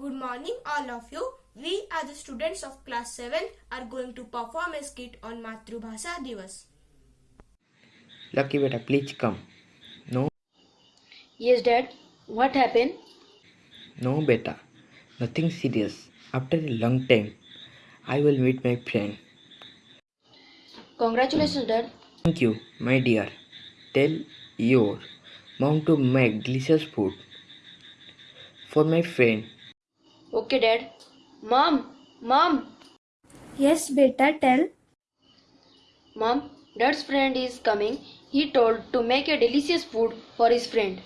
Good morning, all of you. We, as the students of class 7, are going to perform a skit on Matrubhasha Divas. Lucky beta, please come. No, Yes, Dad. What happened? no beta, nothing serious. After a long time, I will meet my friend. Congratulations, Dad. Thank you, my dear. Tell your mom to make delicious food for my friend. Okay, Dad. Mom, Mom, Yes, beta, tell. Mom, Dad's friend is coming. He told to make a delicious food for his friend.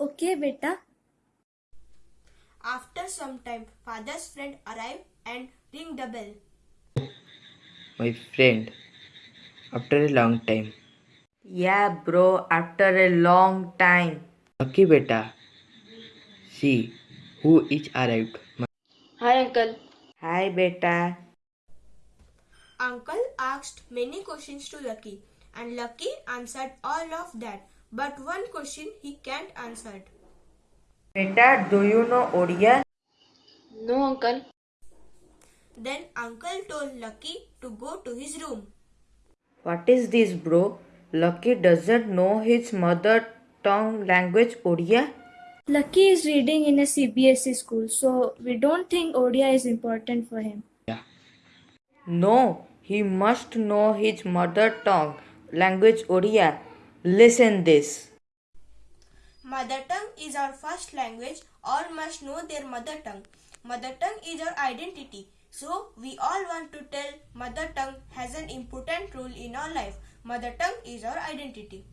Okay, beta. After some time, father's friend arrived and ring the bell. My friend. After a long time. Yeah, bro, after a long time. Lucky beta. See who is arrived. Hi, Uncle. Hi, beta. Uncle asked many questions to Lucky, and Lucky answered all of that. But one question he can't answer. Beta, do you know Odia? No, Uncle. Then Uncle told Lucky to go to his room. What is this, bro? Lucky doesn't know his mother tongue language Odia? Lucky is reading in a CBSE school, so we don't think Odia is important for him. No, he must know his mother tongue language Odia. Listen this. Mother tongue is our first language. All must know their mother tongue. Mother tongue is our identity. So we all want to tell mother tongue has an important role in our life. Mother tongue is our identity.